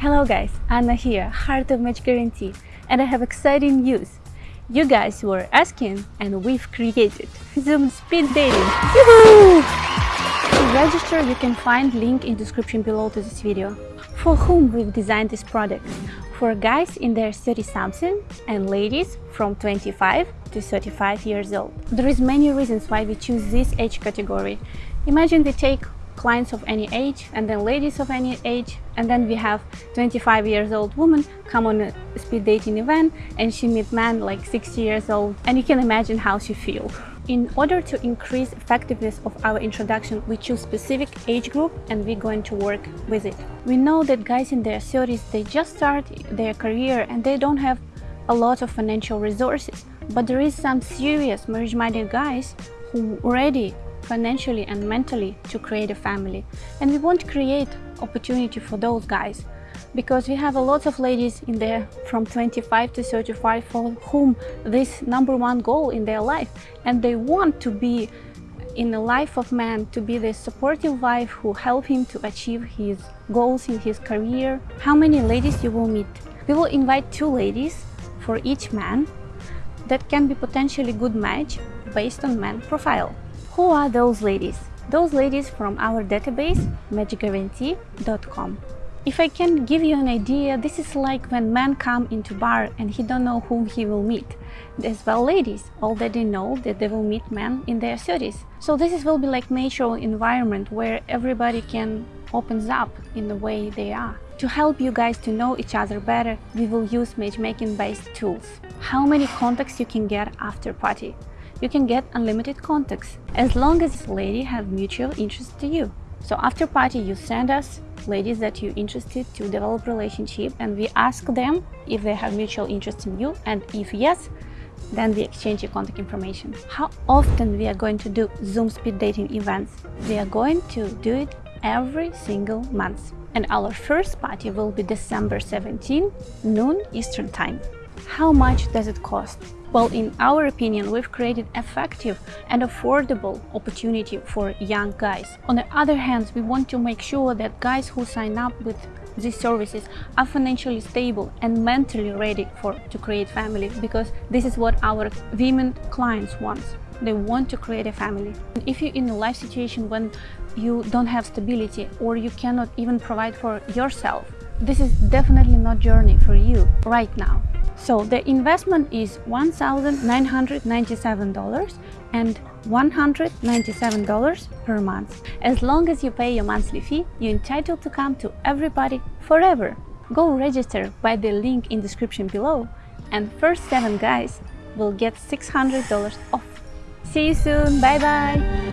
Hello guys, Anna here, Heart of Match Guarantee, and I have exciting news. You guys were asking and we've created Zoom Speed Dating. To register, you can find link in description below to this video. For whom we've designed this product? For guys in their 30 something and ladies from 25 to 35 years old. There is many reasons why we choose this age category. Imagine we take clients of any age and then ladies of any age and then we have 25 years old woman come on a speed dating event and she meet man like 60 years old and you can imagine how she feel. In order to increase effectiveness of our introduction, we choose specific age group and we're going to work with it. We know that guys in their 30s, they just start their career and they don't have a lot of financial resources. But there is some serious marriage-minded guys who already financially and mentally to create a family. And we want to create opportunity for those guys because we have a lot of ladies in there from 25 to 35 for whom this number one goal in their life and they want to be in the life of man to be the supportive wife who help him to achieve his goals in his career. How many ladies you will meet? We will invite two ladies for each man that can be potentially good match based on man profile. Who are those ladies? Those ladies from our database, matchguarantee.com. If I can give you an idea, this is like when men come into bar and he don't know whom he will meet. As well, ladies already know that they will meet men in their 30s. So this is will be like natural environment where everybody can opens up in the way they are. To help you guys to know each other better, we will use matchmaking based tools. How many contacts you can get after party? You can get unlimited contacts as long as this lady have mutual interest to you. So after party, you send us ladies that you're interested to develop relationship and we ask them if they have mutual interest in you and if yes, then we exchange your contact information. How often we are going to do Zoom speed dating events? We are going to do it every single month. And our first party will be December 17, noon Eastern Time. How much does it cost? Well, in our opinion, we've created effective and affordable opportunity for young guys. On the other hand, we want to make sure that guys who sign up with these services are financially stable and mentally ready for to create family because this is what our women clients want. They want to create a family. If you're in a life situation when you don't have stability or you cannot even provide for yourself, this is definitely not journey for you right now. So the investment is $1,997 and $197 per month. As long as you pay your monthly fee, you're entitled to come to everybody forever. Go register by the link in description below and first 7 guys will get $600 off. See you soon, bye bye!